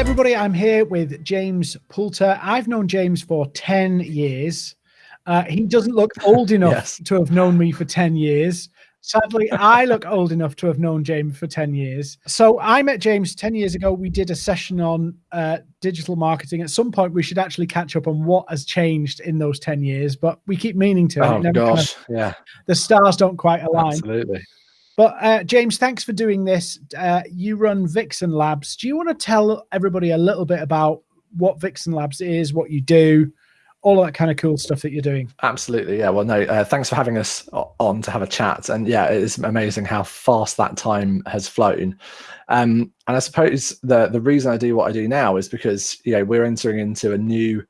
everybody. I'm here with James Poulter. I've known James for 10 years. Uh, he doesn't look old enough yes. to have known me for 10 years. Sadly, I look old enough to have known James for 10 years. So I met James 10 years ago. We did a session on uh, digital marketing. At some point, we should actually catch up on what has changed in those 10 years, but we keep meaning to. Oh, gosh. Kind of, yeah. The stars don't quite align. Absolutely. But uh, James, thanks for doing this. Uh, you run Vixen Labs. Do you want to tell everybody a little bit about what Vixen Labs is, what you do, all that kind of cool stuff that you're doing. Absolutely, yeah. Well, no, uh, thanks for having us on to have a chat. And yeah, it's amazing how fast that time has flown. Um, and I suppose the the reason I do what I do now is because you know we're entering into a new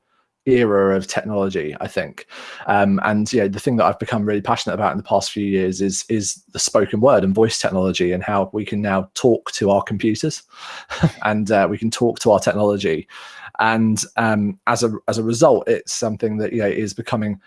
era of technology i think. Um, and yeah the thing that i've become really passionate about in the past few years is is the spoken word and voice technology and how we can now talk to our computers and uh, we can talk to our technology. And um, as a as a result it's something that you know is becoming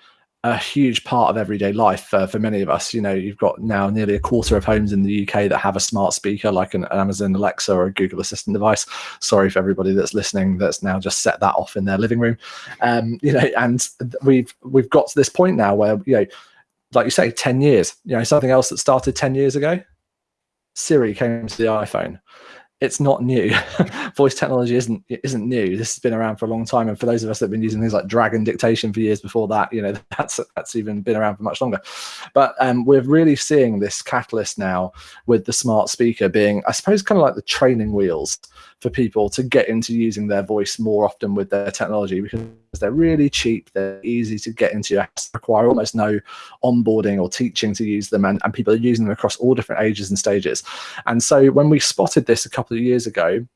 a huge part of everyday life uh, for many of us. You know, you've got now nearly a quarter of homes in the UK that have a smart speaker like an, Amazon Alexa or a Google Assistant device. Sorry for everybody that's listening that's now just set that off in their living room. Um, you know, and we've we've got to this point now where you know, like you say, ten years. You know, something else that started ten years ago. Siri came to the iPhone it's not new. Voice technology isn't isn't new. This has been around for a long time, and for those of us that have been using things like Dragon dictation for years before that, you know, that's that's even been around for much longer. But um, we're really seeing this catalyst now with the smart speaker being, I suppose, kind of like the training wheels for people to get into using their voice more often with their technology because they're really cheap, they're easy to get into, require almost no onboarding or teaching to use them, and, and people are using them across all different ages and stages. And so when we spotted this a couple of years ago,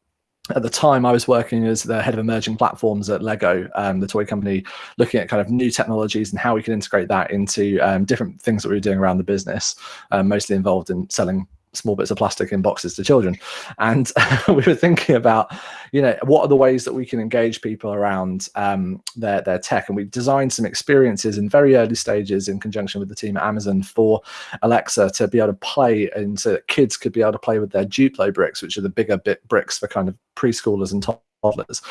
at the time I was working as the head of emerging platforms at Lego, um, the toy company, looking at kind of new technologies and how we can integrate that into um, different things that we were doing around the business, um, mostly involved in selling small bits of plastic in boxes to children. And we were thinking about you know what are the ways that we can engage people around um, their their tech? And we designed some experiences in very early stages in conjunction with the team at amazon for alexa to be able to play and so that kids could be able to play with their duplo bricks which are the bigger bit bricks for kind of preschoolers and top toddlers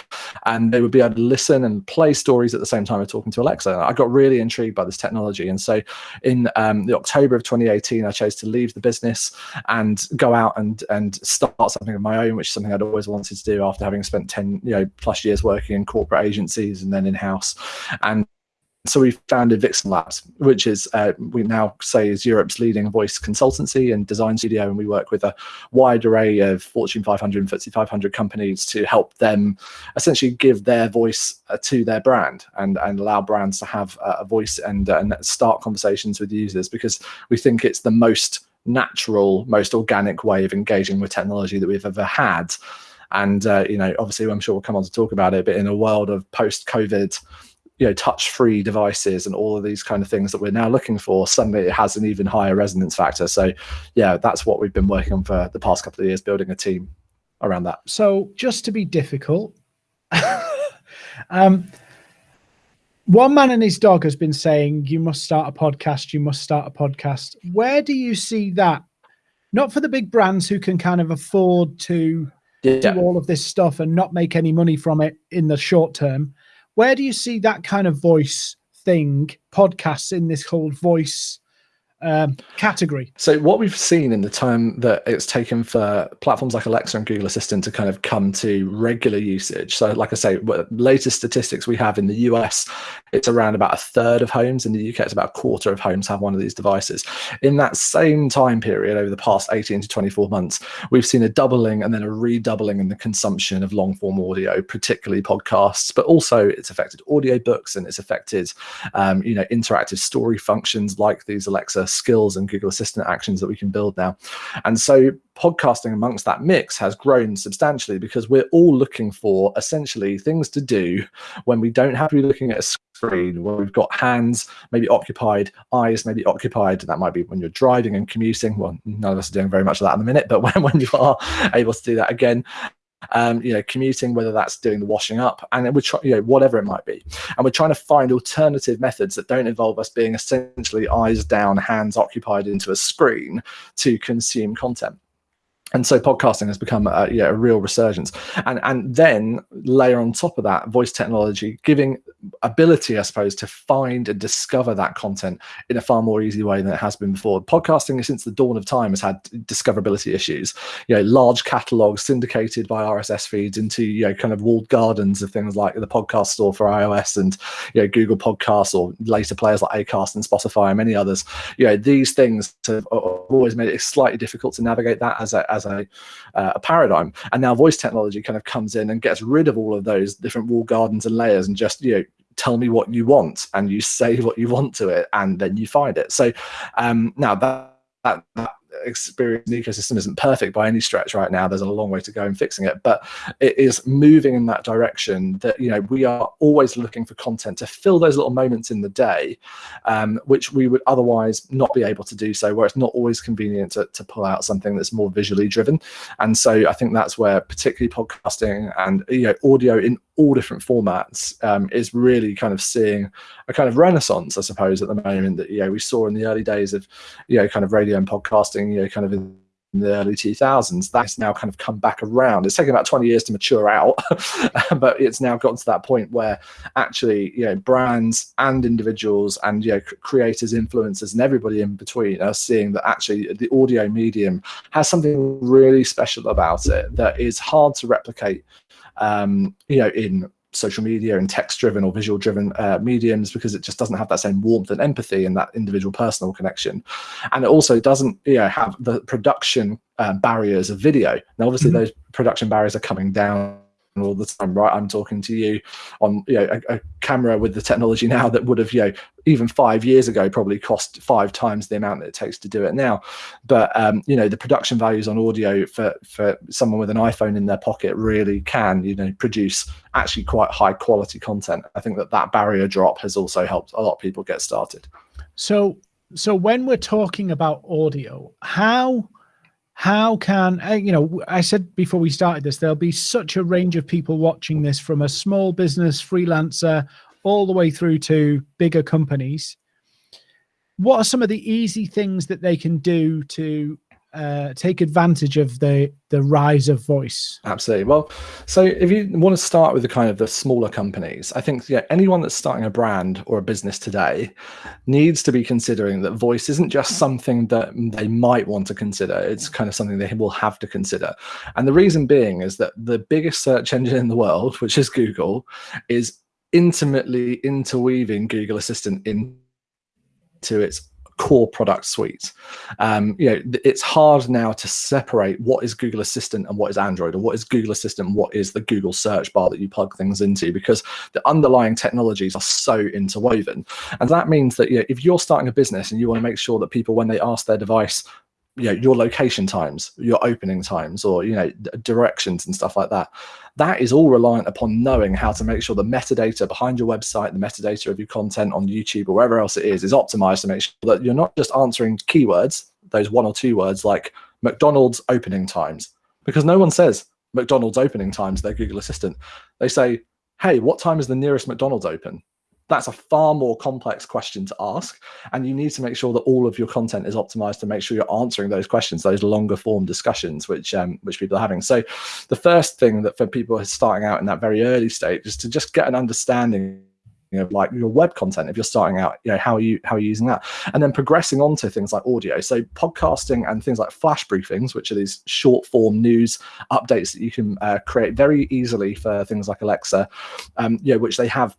and they would be able to listen and play stories at the same time of talking to alexa. I got really intrigued by this technology. And so in um, the october of 2018 i chose to leave the business and go out and and start something of my own which is something i'd always wanted to do after having spent 10 you know plus years working in corporate agencies and then in house and so we founded Vixen Labs, which is uh, we now say is Europe's leading voice consultancy and design studio, and we work with a wide array of Fortune 500 and FTSE 500 companies to help them essentially give their voice uh, to their brand and and allow brands to have uh, a voice and and start conversations with users because we think it's the most natural, most organic way of engaging with technology that we've ever had. And uh, you know, obviously, I'm sure we'll come on to talk about it, but in a world of post-COVID you know touch-free devices and all of these kind of things that we're now looking for suddenly it has an even higher resonance factor. So yeah that's what we've been working on for the past couple of years building a team around that. So just to be difficult um, one man and his dog has been saying you must start a podcast you must start a podcast. Where do you see that? Not for the big brands who can kind of afford to yeah. do all of this stuff and not make any money from it in the short term where do you see that kind of voice thing, podcasts in this whole voice um, category. So what we've seen in the time that it's taken for platforms like Alexa and Google Assistant to kind of come to regular usage. So like I say, latest statistics we have in the US, it's around about a third of homes. In the UK, it's about a quarter of homes have one of these devices. In that same time period, over the past 18 to 24 months, we've seen a doubling and then a redoubling in the consumption of long form audio, particularly podcasts, but also it's affected audiobooks and it's affected, um, you know, interactive story functions like these Alexa skills and Google Assistant actions that we can build now. And so podcasting amongst that mix has grown substantially because we're all looking for essentially things to do when we don't have to be looking at a screen, when we've got hands maybe occupied, eyes maybe occupied. That might be when you're driving and commuting. Well, none of us are doing very much of that in a minute, but when, when you are able to do that again, um, you know, commuting, whether that's doing the washing up, and we're trying, you know, whatever it might be. And we're trying to find alternative methods that don't involve us being essentially eyes down, hands occupied into a screen to consume content. And so podcasting has become a, yeah, a real resurgence. And and then layer on top of that voice technology giving ability i suppose to find and discover that content in a far more easy way than it has been before. Podcasting since the dawn of time has had discoverability issues. You know large catalogs syndicated by rss feeds into you know kind of walled gardens of things like the podcast store for ios and you know google podcasts or later players like acast and spotify and many others. You know these things have uh, always made it slightly difficult to navigate that as a as a, uh, a paradigm. And now voice technology kind of comes in and gets rid of all of those different wall gardens and layers and just, you know, tell me what you want and you say what you want to it and then you find it. So um, now that, that, that experience ecosystem isn't perfect by any stretch right now. There's a long way to go in fixing it, but it is moving in that direction that, you know, we are always looking for content to fill those little moments in the day, um, which we would otherwise not be able to do so, where it's not always convenient to, to pull out something that's more visually driven. And so I think that's where particularly podcasting and, you know, audio in all different formats um, is really kind of seeing a kind of renaissance, I suppose, at the moment that you know we saw in the early days of you know kind of radio and podcasting, you know, kind of in the early 2000s that's now kind of come back around. It's taken about 20 years to mature out but it's now gotten to that point where actually you know brands and individuals and you know creators influencers and everybody in between are seeing that actually the audio medium has something really special about it that is hard to replicate um, you know, in social media and text driven or visual driven uh, mediums because it just doesn't have that same warmth and empathy and that individual personal connection and it also doesn't you know have the production uh, barriers of video now obviously mm -hmm. those production barriers are coming down all the time, right? I'm talking to you on you know a, a, camera with the technology now that would have you know even five years ago probably cost five times the amount that it takes to do it now. But um, you know the production values on audio for for someone with an iPhone in their pocket really can you know produce actually quite high quality content. I think that that barrier drop has also helped a lot of people get started. So so when we're talking about audio, how how can uh, you know i said before we started this there'll be such a range of people watching this from a small business freelancer all the way through to bigger companies. What are some of the easy things that they can do to uh, take advantage of the the rise of voice? Absolutely. Well so if you want to start with the kind of the smaller companies i think yeah anyone that's starting a brand or a business today needs to be considering that voice isn't just something that they might want to consider. It's kind of something they will have to consider. And the reason being is that the biggest search engine in the world which is google is intimately interweaving google assistant into its core product suite. Um, you know, it's hard now to separate what is Google Assistant and what is Android, or what is Google Assistant, what is the Google search bar that you plug things into, because the underlying technologies are so interwoven. And that means that you know, if you're starting a business and you want to make sure that people, when they ask their device, you know your location times your opening times or you know directions and stuff like that. That is all reliant upon knowing how to make sure the metadata behind your website the metadata of your content on youtube or wherever else it is is optimized to make sure that you're not just answering keywords those one or two words like mcdonald's opening times. Because no one says mcdonald's opening times their google assistant. They say hey what time is the nearest mcdonald's open that's a far more complex question to ask. And you need to make sure that all of your content is optimized to make sure you're answering those questions, those longer form discussions, which um, which people are having. So the first thing that for people starting out in that very early stage is to just get an understanding of like your web content if you're starting out you know how are you how are you using that and then progressing on to things like audio so podcasting and things like flash briefings which are these short form news updates that you can uh, create very easily for things like alexa um, you know which they have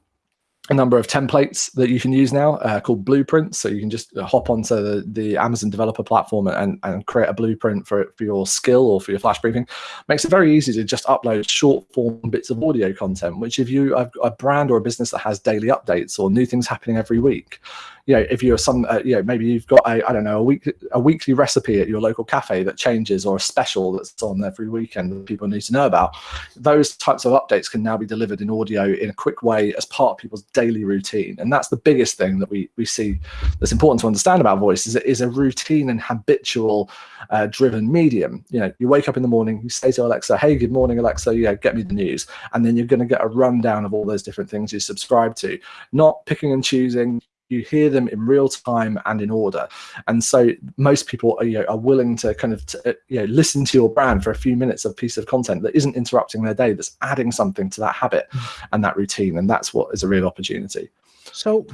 a number of templates that you can use now uh, called blueprints. So you can just hop onto the, the Amazon developer platform and, and create a blueprint for, for your skill or for your flash briefing. Makes it very easy to just upload short form bits of audio content, which if you have a brand or a business that has daily updates or new things happening every week, you know, if you're some, uh, you know, maybe you've got a, I don't know, a week, a weekly recipe at your local cafe that changes or a special that's on every weekend that people need to know about. Those types of updates can now be delivered in audio in a quick way as part of people's daily routine. And that's the biggest thing that we, we see that's important to understand about voice is it is a routine and habitual uh, driven medium. You know, you wake up in the morning, you say to Alexa, hey, good morning, Alexa, yeah, get me the news. And then you're going to get a rundown of all those different things you subscribe to, not picking and choosing you hear them in real time and in order. And so most people are, you know, are willing to kind of uh, you know listen to your brand for a few minutes of piece of content that isn't interrupting their day that's adding something to that habit mm. and that routine. And that's what is a real opportunity. So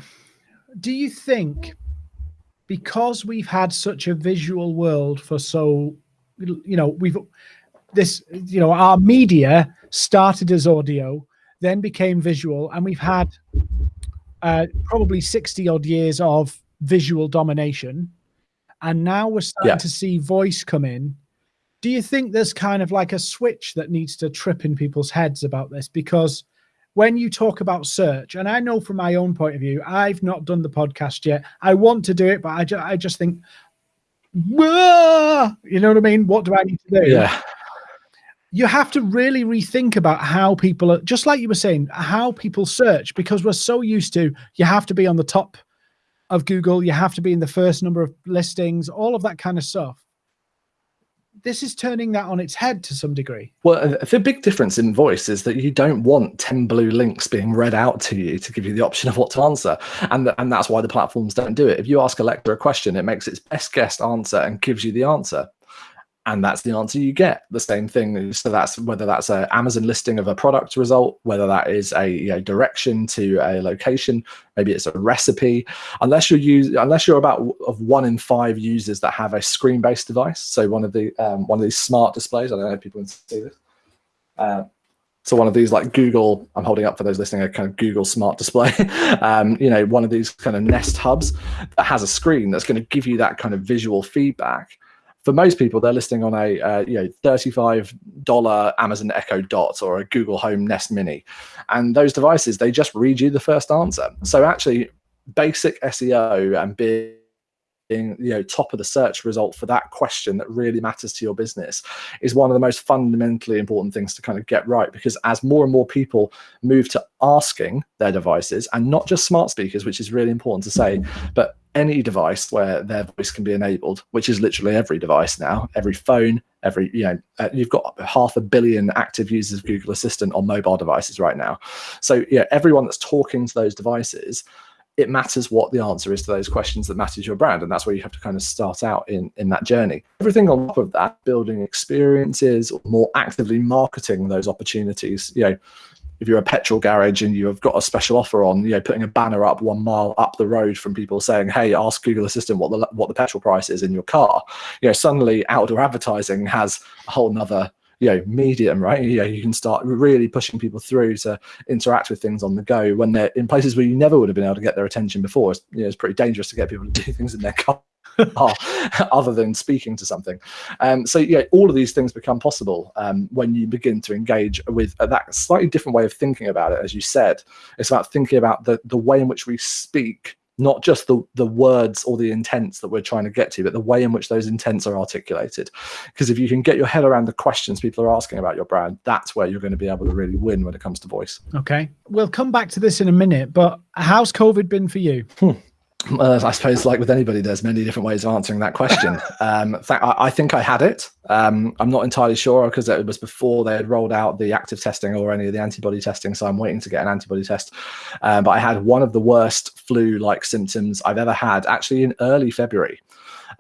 do you think because we've had such a visual world for so you know we've this you know our media started as audio then became visual and we've had uh, probably 60 odd years of visual domination. And now we're starting yeah. to see voice come in. Do you think there's kind of like a switch that needs to trip in people's heads about this? Because when you talk about search, and I know from my own point of view, I've not done the podcast yet. I want to do it, but I, ju I just think, you know what I mean? What do I need to do? Yeah you have to really rethink about how people are just like you were saying how people search because we're so used to you have to be on the top of google you have to be in the first number of listings all of that kind of stuff. This is turning that on its head to some degree. Well uh, the big difference in voice is that you don't want 10 blue links being read out to you to give you the option of what to answer. And and that's why the platforms don't do it. If you ask alexa a question it makes its best guessed answer and gives you the answer and that's the answer you get. The same thing so that's whether that's an amazon listing of a product result whether that is a you know, direction to a location maybe it's a recipe. Unless you're use unless you're about of one in five users that have a screen-based device so one of the um, one of these smart displays i don't know if people can see this. Uh, so one of these like Google, I'm holding up for those listening, a kind of Google smart display, um, you know, one of these kind of Nest hubs that has a screen that's going to give you that kind of visual feedback for most people, they're listing on a uh, you know $35 Amazon Echo Dot or a Google Home Nest Mini. And those devices, they just read you the first answer. So actually, basic SEO and being being you know top of the search result for that question that really matters to your business is one of the most fundamentally important things to kind of get right. Because as more and more people move to asking their devices and not just smart speakers which is really important to say but any device where their voice can be enabled which is literally every device now every phone every you know uh, you've got half a billion active users of google assistant on mobile devices right now. So yeah everyone that's talking to those devices it matters what the answer is to those questions that matters your brand and that's where you have to kind of start out in in that journey. Everything on top of that building experiences or more actively marketing those opportunities you know if you're a petrol garage and you've got a special offer on you know putting a banner up one mile up the road from people saying hey ask google assistant what the what the petrol price is in your car you know suddenly outdoor advertising has a whole nother you know medium right? You know you can start really pushing people through to interact with things on the go when they're in places where you never would have been able to get their attention before. It's, you know, it's pretty dangerous to get people to do things in their car other than speaking to something. Um, so yeah all of these things become possible um, when you begin to engage with that slightly different way of thinking about it as you said. It's about thinking about the the way in which we speak not just the the words or the intents that we're trying to get to but the way in which those intents are articulated. Because if you can get your head around the questions people are asking about your brand that's where you're going to be able to really win when it comes to voice. Okay. We'll come back to this in a minute but how's covid been for you? Hmm. Uh, I suppose, like with anybody, there's many different ways of answering that question. Um, I, I, think I had it. Um, I'm not entirely sure because it was before they had rolled out the active testing or any of the antibody testing, so I'm waiting to get an antibody test. Um, but I had one of the worst flu-like symptoms I've ever had, actually in early February.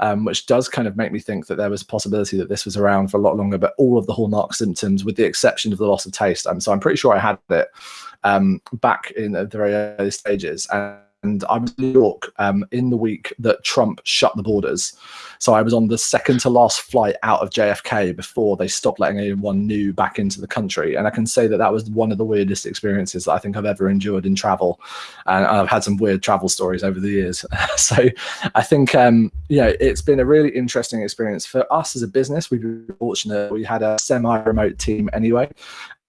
Um, which does kind of make me think that there was a possibility that this was around for a lot longer, but all of the hallmark symptoms, with the exception of the loss of taste. Um, so I'm pretty sure I had it um, back in the very early stages. And and I was in New York um, in the week that Trump shut the borders. So I was on the second to last flight out of JFK before they stopped letting anyone new back into the country. And I can say that that was one of the weirdest experiences that I think I've ever endured in travel. And I've had some weird travel stories over the years. so I think, um, you know, it's been a really interesting experience for us as a business. We've been fortunate. We had a semi-remote team anyway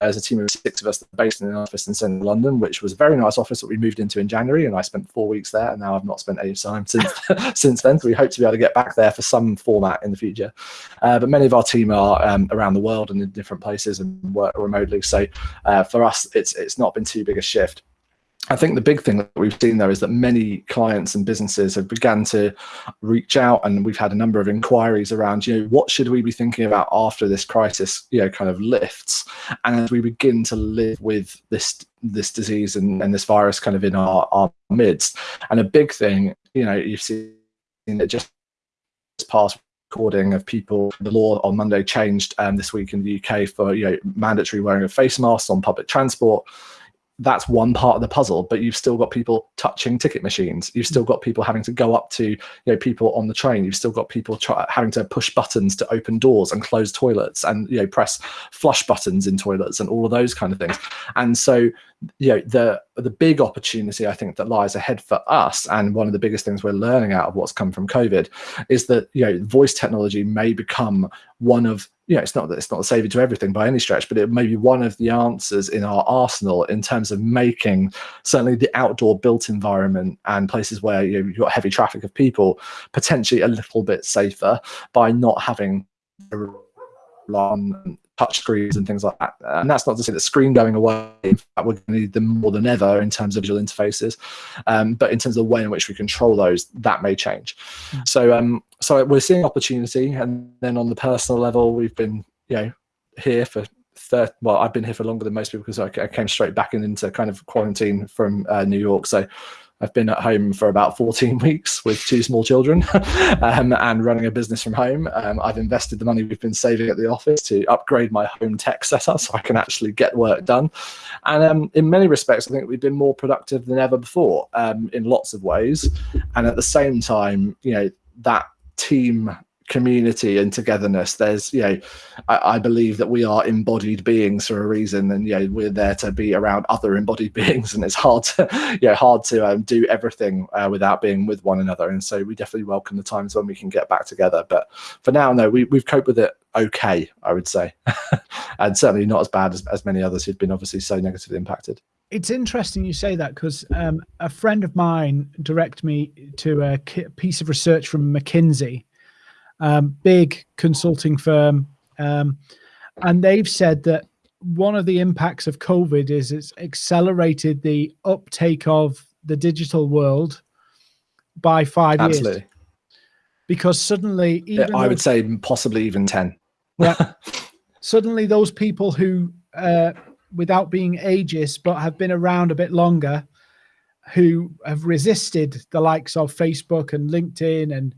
as a team of six of us based in an office in central London, which was a very nice office that we moved into in January. And I spent four weeks there. And now I've not spent any time since, since then. So we hope to be able to get back there for some format in the future. Uh, but many of our team are um, around the world and in different places and work remotely. So uh, for us, it's, it's not been too big a shift. I think the big thing that we've seen there is that many clients and businesses have begun to reach out, and we've had a number of inquiries around, you know, what should we be thinking about after this crisis, you know, kind of lifts, and as we begin to live with this this disease and, and this virus kind of in our, our midst. And a big thing, you know, you've seen it just past recording of people. The law on Monday changed um, this week in the UK for you know mandatory wearing of face masks on public transport that's one part of the puzzle but you've still got people touching ticket machines. You've still got people having to go up to you know people on the train. You've still got people try, having to push buttons to open doors and close toilets and you know press flush buttons in toilets and all of those kind of things. And so you know the the big opportunity i think that lies ahead for us and one of the biggest things we're learning out of what's come from covid is that you know voice technology may become one of you know, it's not that it's not the savior to everything by any stretch, but it may be one of the answers in our arsenal in terms of making certainly the outdoor built environment and places where you know, you've got heavy traffic of people potentially a little bit safer by not having on touch screens and things like that. And that's not to say that screen going away, in fact, we're going to need them more than ever in terms of visual interfaces. Um, but in terms of the way in which we control those, that may change. Mm. So, um, so we're seeing opportunity. And then on the personal level, we've been, you know, here for 30, well, I've been here for longer than most people because I, I came straight back into kind of quarantine from uh, New York. So I've been at home for about 14 weeks with two small children um, and running a business from home. Um, I've invested the money we've been saving at the office to upgrade my home tech setup so I can actually get work done. And um, in many respects, I think we've been more productive than ever before um, in lots of ways. And at the same time, you know, that team community and togetherness there's you know I, I, believe that we are embodied beings for a reason and you know we're there to be around other embodied beings and it's hard to you know hard to um, do everything uh, without being with one another. And so we definitely welcome the times when we can get back together. But for now no we, we've coped with it okay i would say. And certainly not as bad as, as many others who've been obviously so negatively impacted. It's interesting you say that because um, a friend of mine directed me to a piece of research from mckinsey um, big consulting firm, um, and they've said that one of the impacts of COVID is it's accelerated the uptake of the digital world by five Absolutely. years. Because suddenly, even I would say possibly even ten. yeah, suddenly those people who, uh, without being ageist, but have been around a bit longer, who have resisted the likes of Facebook and LinkedIn and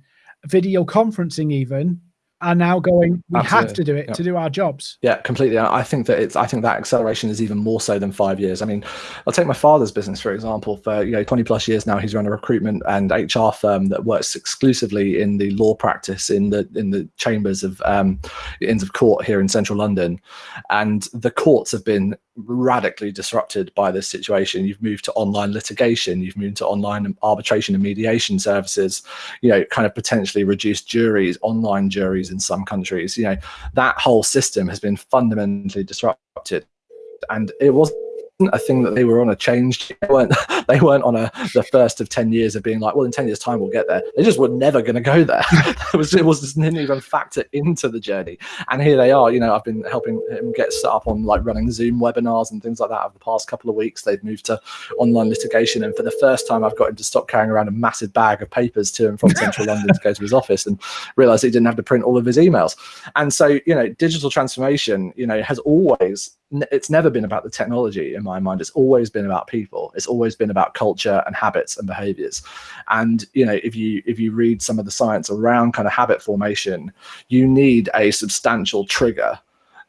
video conferencing even are now going we Absolutely. have to do it to do our jobs. Yeah completely. I think that it's i think that acceleration is even more so than five years. I mean i'll take my father's business for example. For you know 20 plus years now he's run a recruitment and hr firm that works exclusively in the law practice in the in the chambers of um inns of court here in central london. And the courts have been radically disrupted by this situation. You've moved to online litigation, you've moved to online arbitration and mediation services, you know, kind of potentially reduced juries, online juries in some countries. You know, that whole system has been fundamentally disrupted. And it was a thing that they were on a change. They weren't, they weren't on a the first of 10 years of being like, well, in 10 years time, we'll get there. They just were never going to go there. it was, it was didn't even factor into the journey. And here they are, you know, I've been helping him get set up on like running Zoom webinars and things like that over the past couple of weeks. They've moved to online litigation. And for the first time, I've got him to stop carrying around a massive bag of papers to and from central London to go to his office and realize he didn't have to print all of his emails. And so, you know, digital transformation, you know, has always it's never been about the technology in my mind. It's always been about people. It's always been about culture and habits and behaviors. And you know if you if you read some of the science around kind of habit formation you need a substantial trigger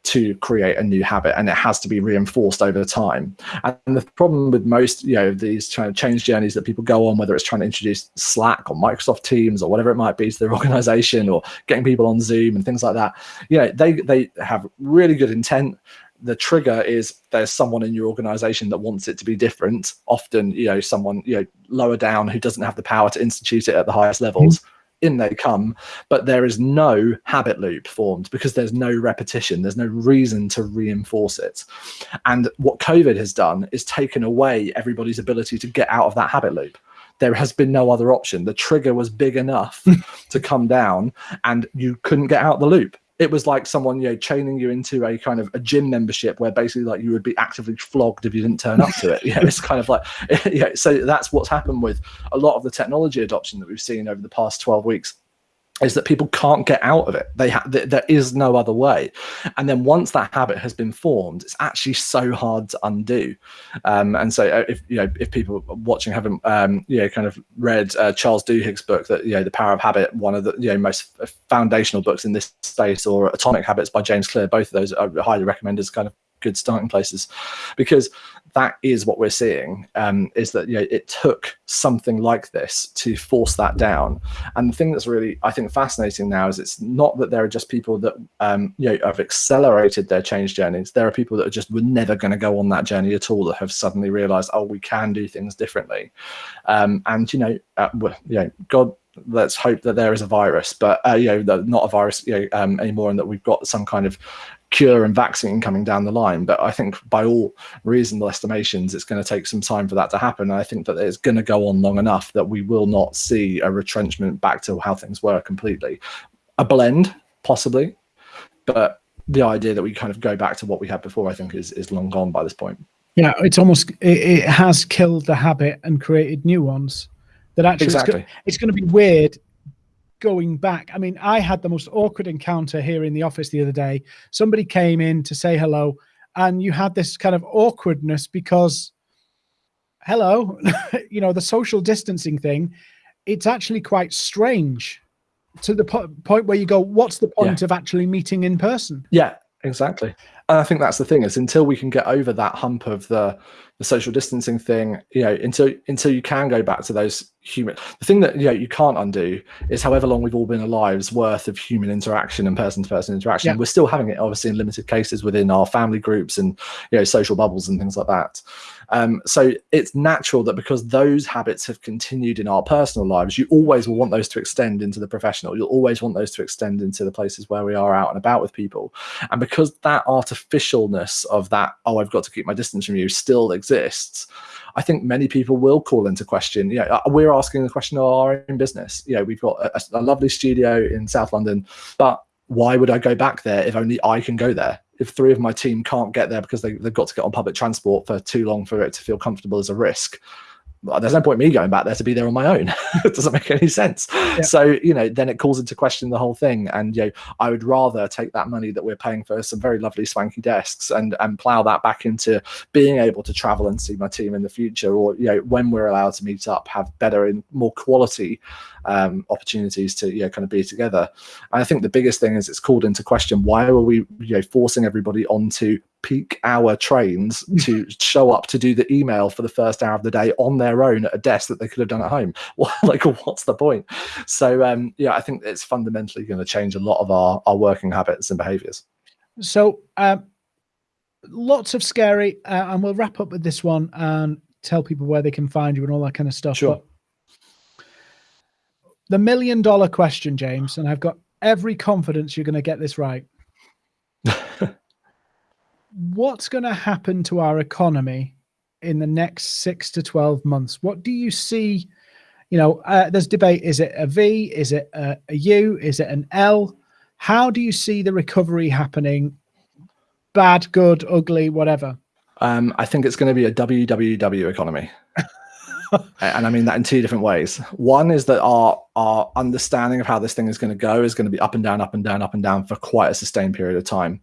to create a new habit and it has to be reinforced over time. And the problem with most you know these kind of change journeys that people go on whether it's trying to introduce slack or microsoft teams or whatever it might be to their organization or getting people on zoom and things like that you know they they have really good intent the trigger is there's someone in your organization that wants it to be different. Often you know someone you know lower down who doesn't have the power to institute it at the highest levels mm -hmm. in they come. But there is no habit loop formed because there's no repetition. There's no reason to reinforce it. And what covid has done is taken away everybody's ability to get out of that habit loop. There has been no other option. The trigger was big enough to come down and you couldn't get out the loop it was like someone you know chaining you into a kind of a gym membership where basically like you would be actively flogged if you didn't turn up to it. You know it's kind of like yeah so that's what's happened with a lot of the technology adoption that we've seen over the past 12 weeks is that people can't get out of it. They ha- th- there is no other way. And then once that habit has been formed, it's actually so hard to undo. Um, and so uh, if you know if people watching haven't um, you know kind of read uh, Charles Duhigg's book that you know the Power of Habit, one of the you know most foundational books in this space, or Atomic Habits by James Clear, both of those are highly recommended as kind of good starting places because that is what we're seeing um, is that you know it took something like this to force that down. And the thing that's really i think fascinating now is it's not that there are just people that um, you know have accelerated their change journeys. There are people that are just were never going to go on that journey at all that have suddenly realized oh we can do things differently. Um, and you know uh, you know god let's hope that there is a virus, but uh, you know, not a virus you know, um, anymore, and that we've got some kind of cure and vaccine coming down the line. But I think by all reasonable estimations, it's going to take some time for that to happen. And I think that it's going to go on long enough that we will not see a retrenchment back to how things were completely. A blend, possibly, but the idea that we kind of go back to what we had before, I think, is is long gone by this point. Yeah, it's almost it, it has killed the habit and created new ones. That actually, exactly. it's going to be weird going back. I mean, I had the most awkward encounter here in the office the other day. Somebody came in to say hello, and you had this kind of awkwardness because, hello, you know, the social distancing thing, it's actually quite strange to the po point where you go, what's the point yeah. of actually meeting in person? Yeah, exactly. And I think that's the thing is until we can get over that hump of the the social distancing thing, you know, until until you can go back to those human the thing that you know you can't undo is however long we've all been alive's worth of human interaction and person to person interaction. Yeah. We're still having it obviously in limited cases within our family groups and you know social bubbles and things like that. Um, so it's natural that because those habits have continued in our personal lives, you always will want those to extend into the professional. You'll always want those to extend into the places where we are out and about with people. And because that artificialness of that, oh, I've got to keep my distance from you still exists, I think many people will call into question. You know, uh, we're asking the question of our own business. You know, we've got a, a lovely studio in South London, but why would I go back there if only I can go there? If three of my team can't get there because they, they've got to get on public transport for too long for it to feel comfortable as a risk there's no point me going back there to be there on my own. it doesn't make any sense. Yeah. So, you know, then it calls into question the whole thing. And, you know, I would rather take that money that we're paying for some very lovely swanky desks and, and plow that back into being able to travel and see my team in the future or, you know, when we're allowed to meet up, have better and more quality um, opportunities to, you know, kind of be together. And I think the biggest thing is it's called into question, why are we, you know, forcing everybody onto peak hour trains to show up to do the email for the first hour of the day on their own at a desk that they could have done at home. like, what's the point? So, um, yeah, I think it's fundamentally going to change a lot of our, our working habits and behaviors. So, um, lots of scary, uh, and we'll wrap up with this one and tell people where they can find you and all that kind of stuff. Sure. But the million dollar question, James, and I've got every confidence you're going to get this right. what's going to happen to our economy in the next six to 12 months? What do you see? You know, uh, there's debate. Is it a V? Is it a, a U? Is it an L? How do you see the recovery happening? Bad, good, ugly, whatever. Um, I think it's going to be a WWW economy. and I mean that in two different ways. One is that our our understanding of how this thing is going to go is going to be up and down, up and down, up and down for quite a sustained period of time.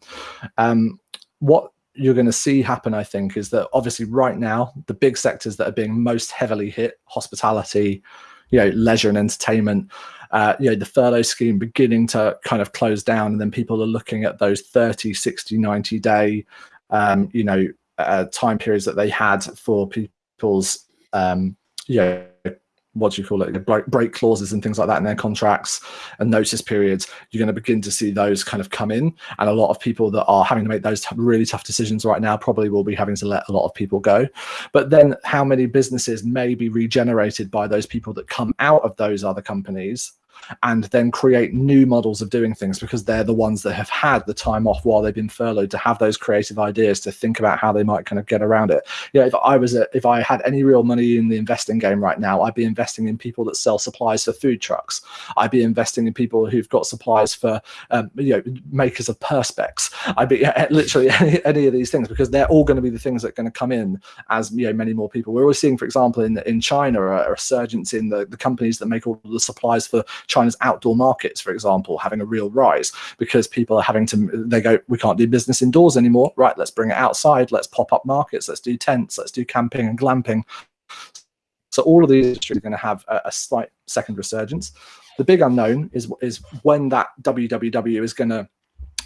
Um, what you're going to see happen, I think, is that obviously right now the big sectors that are being most heavily hit, hospitality, you know, leisure and entertainment, uh, you know, the furlough scheme beginning to kind of close down, and then people are looking at those 30, 60, 90 day, um, you know, uh, time periods that they had for people's, um, you know, what do you call it? Break, break clauses and things like that in their contracts and notice periods you're going to begin to see those kind of come in. And a lot of people that are having to make those really tough decisions right now probably will be having to let a lot of people go. But then how many businesses may be regenerated by those people that come out of those other companies and then create new models of doing things because they're the ones that have had the time off while they've been furloughed to have those creative ideas to think about how they might kind of get around it. Yeah, if I was a, if I had any real money in the investing game right now, I'd be investing in people that sell supplies for food trucks. I'd be investing in people who've got supplies for um, you know makers of perspex. I'd be literally any, any of these things because they're all going to be the things that are going to come in as you know many more people. We're always seeing, for example, in in China, a, a resurgence in the, the companies that make all the supplies for China's outdoor markets, for example, having a real rise because people are having to they go, we can't do business indoors anymore. Right, let's bring it outside. Let's pop up markets. Let's do tents. Let's do camping and glamping. So all of these industries are going to have a, a slight second resurgence. The big unknown is is when that WWW is going to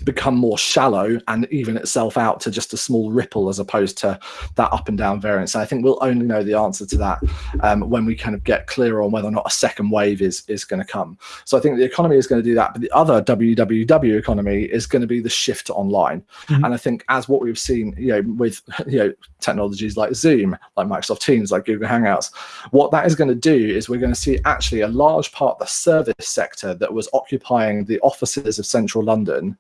become more shallow and even itself out to just a small ripple as opposed to that up and down variance. So I think we'll only know the answer to that um, when we kind of get clearer on whether or not a second wave is is going to come. So I think the economy is going to do that, but the other WWW economy is going to be the shift to online. Mm -hmm. And I think as what we've seen, you know, with you know technologies like Zoom, like Microsoft Teams, like Google Hangouts, what that is going to do is we're going to see actually a large part of the service sector that was occupying the offices of central London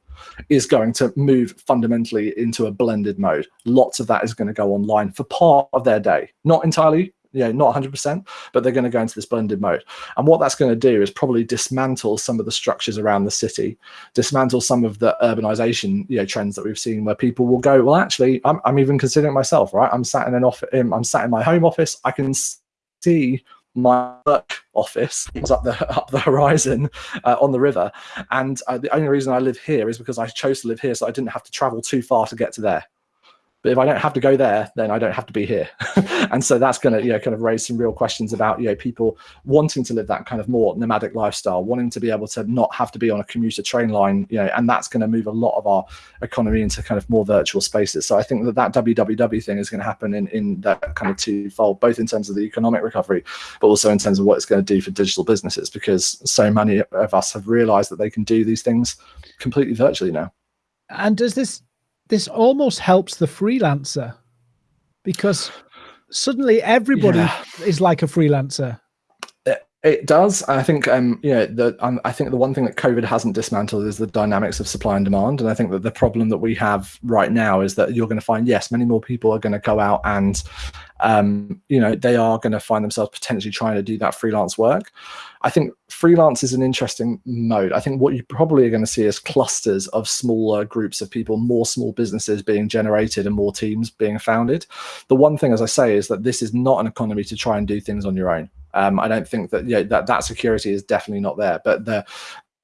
is going to move fundamentally into a blended mode. Lots of that is going to go online for part of their day, not entirely, yeah, not 100%, but they're going to go into this blended mode. And what that's going to do is probably dismantle some of the structures around the city, dismantle some of the urbanization you know, trends that we've seen where people will go, well, actually, I'm, I'm even considering myself, right? I'm sat in an office, um, I'm sat in my home office. I can see my work office is up the up the horizon uh, on the river. And uh, the only reason i live here is because i chose to live here so i didn't have to travel too far to get to there but if I don't have to go there, then I don't have to be here. and so that's going to, you know, kind of raise some real questions about, you know, people wanting to live that kind of more nomadic lifestyle, wanting to be able to not have to be on a commuter train line, you know, and that's going to move a lot of our economy into kind of more virtual spaces. So I think that that WWW thing is going to happen in, in that kind of twofold, both in terms of the economic recovery, but also in terms of what it's going to do for digital businesses, because so many of us have realized that they can do these things completely virtually now. And does this this almost helps the freelancer because suddenly everybody yeah. is like a freelancer. It, it does. I think, um, you know, the, um, I think the one thing that COVID hasn't dismantled is the dynamics of supply and demand. And I think that the problem that we have right now is that you're going to find, yes, many more people are going to go out and um, you know, they are going to find themselves potentially trying to do that freelance work. I think freelance is an interesting mode. I think what you probably are going to see is clusters of smaller groups of people, more small businesses being generated and more teams being founded. The one thing, as I say, is that this is not an economy to try and do things on your own. Um, I don't think that, yeah, that that security is definitely not there, but the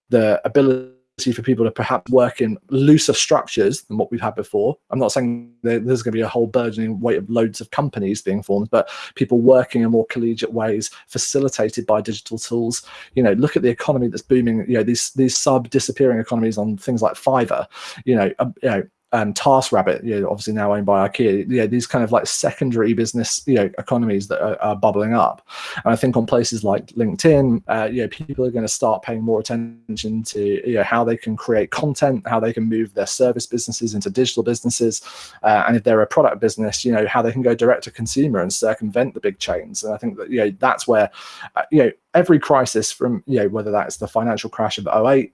the ability for people to perhaps work in looser structures than what we've had before. I'm not saying there's going to be a whole burgeoning weight of loads of companies being formed, but people working in more collegiate ways, facilitated by digital tools. You know, look at the economy that's booming. You know, these these sub disappearing economies on things like Fiverr. You know, uh, you know, um, TaskRabbit, you know, obviously now owned by IKEA, yeah, these kind of like secondary business, you know, economies that are, are bubbling up. And I think on places like LinkedIn, uh, you know, people are going to start paying more attention to, you know, how they can create content, how they can move their service businesses into digital businesses. Uh, and if they're a product business, you know, how they can go direct to consumer and circumvent the big chains. And I think that, you know, that's where, uh, you know, every crisis from, you know, whether that's the financial crash of 08,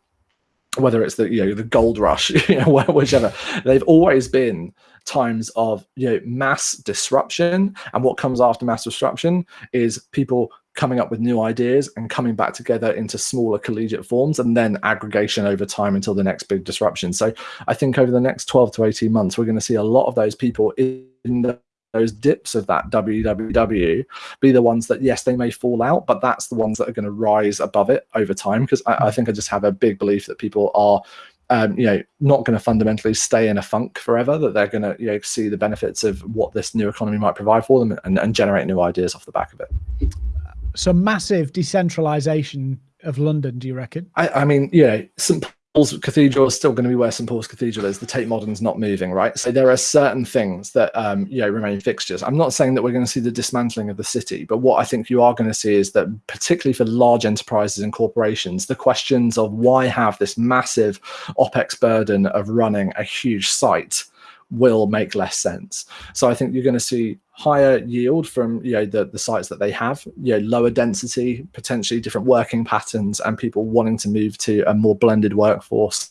whether it's the you know the gold rush you know whichever they've always been times of you know mass disruption. And what comes after mass disruption is people coming up with new ideas and coming back together into smaller collegiate forms and then aggregation over time until the next big disruption. So i think over the next 12 to 18 months we're going to see a lot of those people in the those dips of that WWW be the ones that yes they may fall out but that's the ones that are going to rise above it over time because I, I, think I just have a big belief that people are um, you know not going to fundamentally stay in a funk forever that they're going to you know see the benefits of what this new economy might provide for them and, and generate new ideas off the back of it. So massive decentralization of London do you reckon? I, I mean yeah St Paul's Cathedral is still going to be where St Paul's Cathedral is. The Tate Modern's not moving, right? So there are certain things that um, you know remain fixtures. I'm not saying that we're going to see the dismantling of the city, but what I think you are going to see is that, particularly for large enterprises and corporations, the questions of why have this massive opex burden of running a huge site will make less sense. So I think you're going to see higher yield from you know the, the sites that they have you know lower density potentially different working patterns and people wanting to move to a more blended workforce.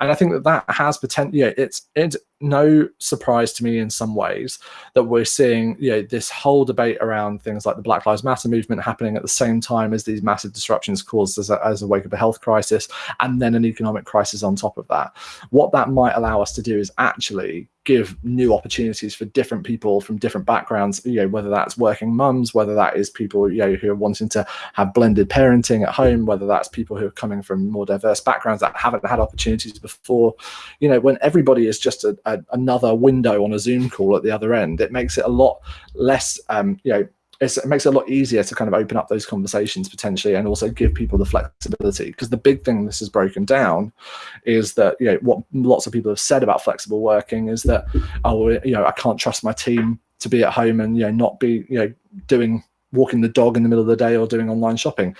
And i think that that has potential yeah it's it's no surprise to me in some ways that we're seeing you know this whole debate around things like the black lives matter movement happening at the same time as these massive disruptions caused as a, as a wake of a health crisis and then an economic crisis on top of that. What that might allow us to do is actually give new opportunities for different people from different backgrounds you know whether that's working mums whether that is people you know who are wanting to have blended parenting at home whether that's people who are coming from more diverse backgrounds that haven't had opportunities before. You know when everybody is just a, a, another window on a zoom call at the other end it makes it a lot less um you know it makes it a lot easier to kind of open up those conversations potentially and also give people the flexibility. Because the big thing this has broken down is that you know what lots of people have said about flexible working is that oh you know i can't trust my team to be at home and you know not be you know doing walking the dog in the middle of the day or doing online shopping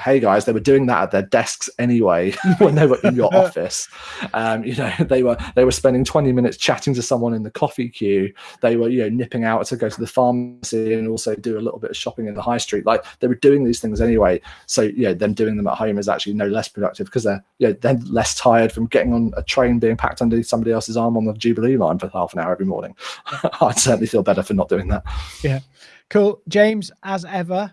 hey guys they were doing that at their desks anyway when they were in your office. Um, you know they were they were spending 20 minutes chatting to someone in the coffee queue. They were you know nipping out to go to the pharmacy and also do a little bit of shopping in the high street. Like they were doing these things anyway. So yeah them doing them at home is actually no less productive because they're you know, they're less tired from getting on a train being packed under somebody else's arm on the jubilee line for half an hour every morning. I'd certainly feel better for not doing that. Yeah. Cool. James as ever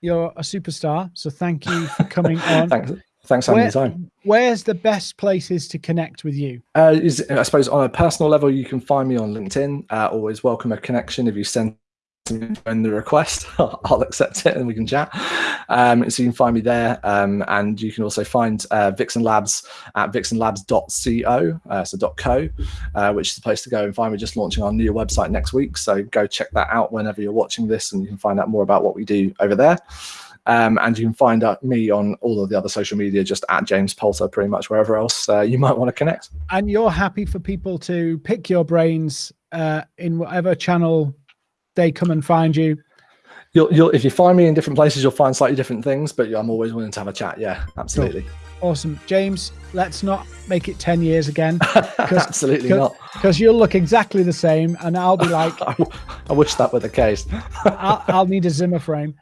you're a superstar. So thank you for coming on. thanks. Thanks for Where, time. Where's the best places to connect with you? Uh, is, I suppose on a personal level, you can find me on LinkedIn. Uh, always welcome a connection if you send in the request, I'll accept it and we can chat. Um, so you can find me there. Um, and you can also find uh, Vixen Labs at vixenlabs.co, uh, so .co, uh, which is the place to go and find. We're just launching our new website next week. So go check that out whenever you're watching this and you can find out more about what we do over there. Um, and you can find out me on all of the other social media, just at James Poulter, pretty much wherever else uh, you might want to connect. And you're happy for people to pick your brains uh, in whatever channel they come and find you? You'll, you'll, if you find me in different places, you'll find slightly different things, but I'm always willing to have a chat. Yeah, absolutely. Cool. Awesome. James, let's not make it 10 years again. Absolutely cause, not. Because you'll look exactly the same, and I'll be like, I wish that were the case. I'll, I'll need a Zimmer frame.